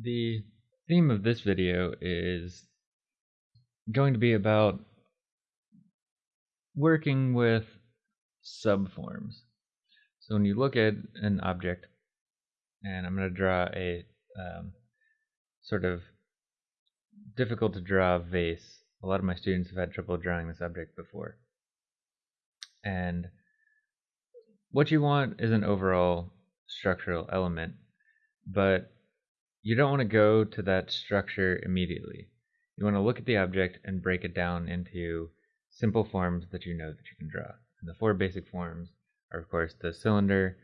The theme of this video is going to be about working with subforms. So when you look at an object, and I'm going to draw a um, sort of difficult to draw vase. A lot of my students have had trouble drawing this object before. And what you want is an overall structural element, but you don't want to go to that structure immediately. You want to look at the object and break it down into simple forms that you know that you can draw. And the four basic forms are, of course, the cylinder,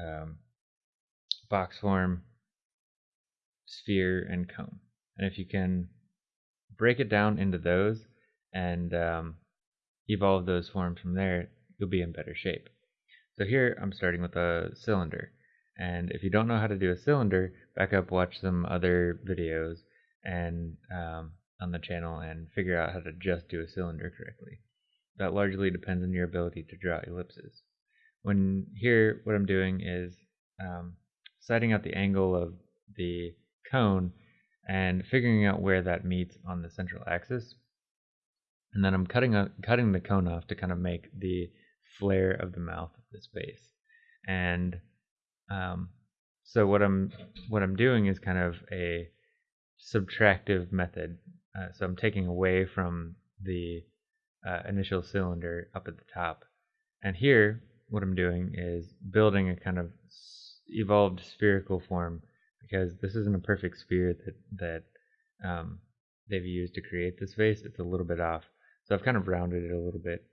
um, box form, sphere, and cone. And if you can break it down into those and um, evolve those forms from there, you'll be in better shape. So here I'm starting with a cylinder. And if you don't know how to do a cylinder, back up, watch some other videos and um, on the channel and figure out how to just do a cylinder correctly. That largely depends on your ability to draw ellipses. When here, what I'm doing is um, setting out the angle of the cone and figuring out where that meets on the central axis. And then I'm cutting cutting the cone off to kind of make the flare of the mouth of this base. And um, so what I'm what I'm doing is kind of a subtractive method. Uh, so I'm taking away from the uh, initial cylinder up at the top. And here, what I'm doing is building a kind of evolved spherical form because this isn't a perfect sphere that that um, they've used to create this vase. It's a little bit off. So I've kind of rounded it a little bit.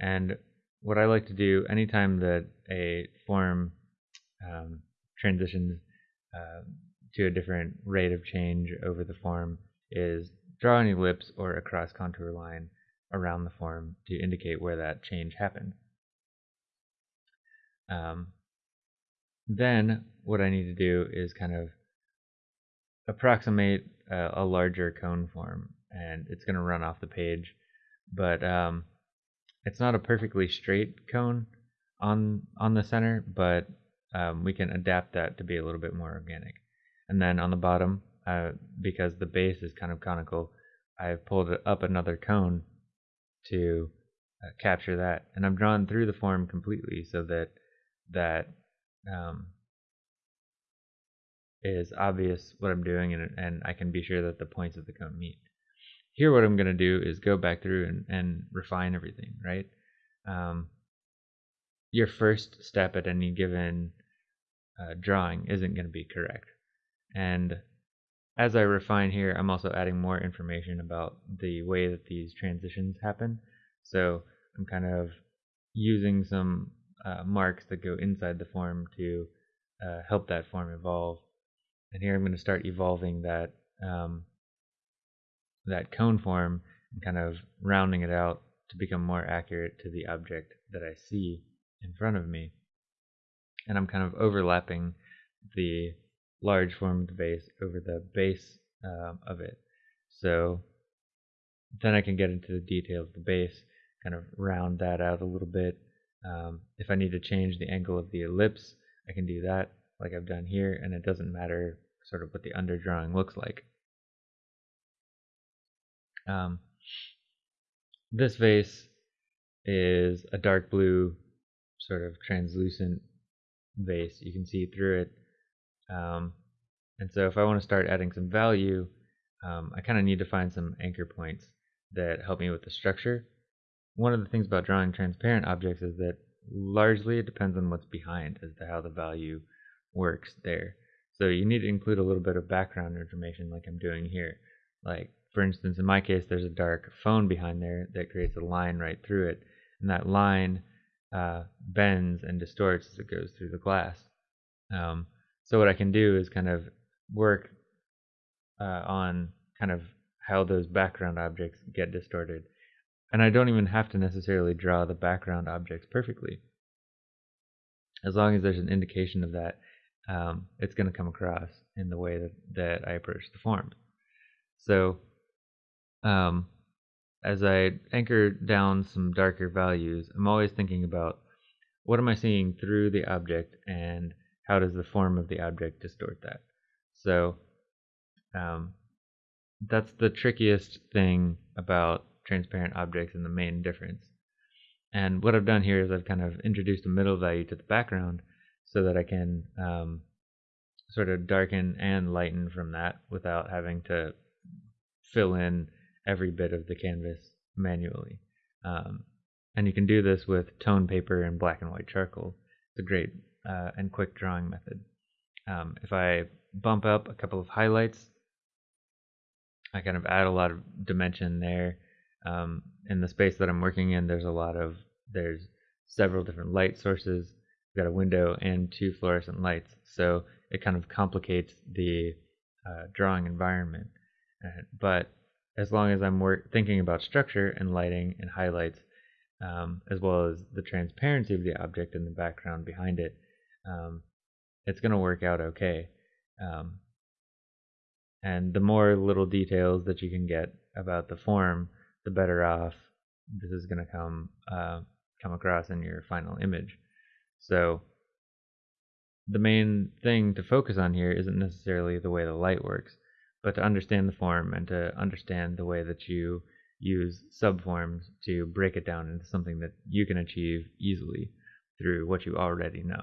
And what I like to do anytime that a form um, transitions uh, to a different rate of change over the form is draw an ellipse or a cross contour line around the form to indicate where that change happened. Um, then what I need to do is kind of approximate a, a larger cone form and it's going to run off the page but um, it's not a perfectly straight cone on on the center but um, we can adapt that to be a little bit more organic. And then on the bottom, uh, because the base is kind of conical, I've pulled up another cone to uh, capture that. And I'm drawn through the form completely so that that um, is obvious what I'm doing and, and I can be sure that the points of the cone meet. Here what I'm going to do is go back through and, and refine everything, right? Um, your first step at any given uh, drawing isn't going to be correct. And as I refine here, I'm also adding more information about the way that these transitions happen. So I'm kind of using some uh, marks that go inside the form to uh, help that form evolve. And here I'm going to start evolving that um, that cone form and kind of rounding it out to become more accurate to the object that I see in front of me and I'm kind of overlapping the large formed vase over the base um, of it. So then I can get into the detail of the base, kind of round that out a little bit. Um, if I need to change the angle of the ellipse, I can do that like I've done here, and it doesn't matter sort of what the underdrawing looks like. Um, this vase is a dark blue, sort of translucent vase. You can see through it. Um, and so if I want to start adding some value, um, I kind of need to find some anchor points that help me with the structure. One of the things about drawing transparent objects is that largely it depends on what's behind as to how the value works there. So you need to include a little bit of background information like I'm doing here. Like for instance, in my case, there's a dark phone behind there that creates a line right through it. And that line uh, bends and distorts as it goes through the glass. Um, so what I can do is kind of work uh, on kind of how those background objects get distorted. And I don't even have to necessarily draw the background objects perfectly. As long as there's an indication of that, um, it's going to come across in the way that, that I approach the form. So um, as I anchor down some darker values, I'm always thinking about what am I seeing through the object and how does the form of the object distort that. So Um, that's the trickiest thing about transparent objects and the main difference. And what I've done here is I've kind of introduced a middle value to the background so that I can um, sort of darken and lighten from that without having to fill in every bit of the canvas manually. Um, and you can do this with tone paper and black and white charcoal. It's a great uh, and quick drawing method. Um, if I bump up a couple of highlights, I kind of add a lot of dimension there. Um, in the space that I'm working in, there's a lot of, there's several different light sources. We've got a window and two fluorescent lights. So it kind of complicates the uh, drawing environment. Uh, but as long as I'm work- thinking about structure and lighting and highlights, um, as well as the transparency of the object and the background behind it, um, it's going to work out okay. Um, and the more little details that you can get about the form, the better off this is going to come uh, come across in your final image. So the main thing to focus on here isn't necessarily the way the light works, but to understand the form and to understand the way that you use subforms to break it down into something that you can achieve easily through what you already know.